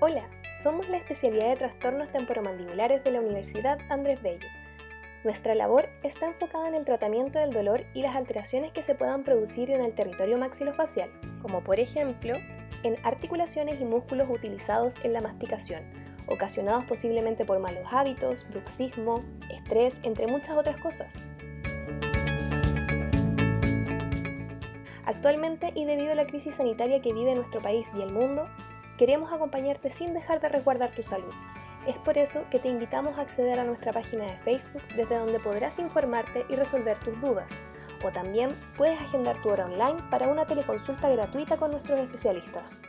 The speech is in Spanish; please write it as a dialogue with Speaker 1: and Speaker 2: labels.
Speaker 1: Hola, somos la especialidad de trastornos temporomandibulares de la Universidad Andrés Bello. Nuestra labor está enfocada en el tratamiento del dolor y las alteraciones que se puedan producir en el territorio maxilofacial, como por ejemplo en articulaciones y músculos utilizados en la masticación, ocasionados posiblemente por malos hábitos, bruxismo, estrés, entre muchas otras cosas. Actualmente y debido a la crisis sanitaria que vive nuestro país y el mundo, Queremos acompañarte sin dejar de resguardar tu salud. Es por eso que te invitamos a acceder a nuestra página de Facebook desde donde podrás informarte y resolver tus dudas. O también puedes agendar tu hora online para una teleconsulta gratuita con nuestros especialistas.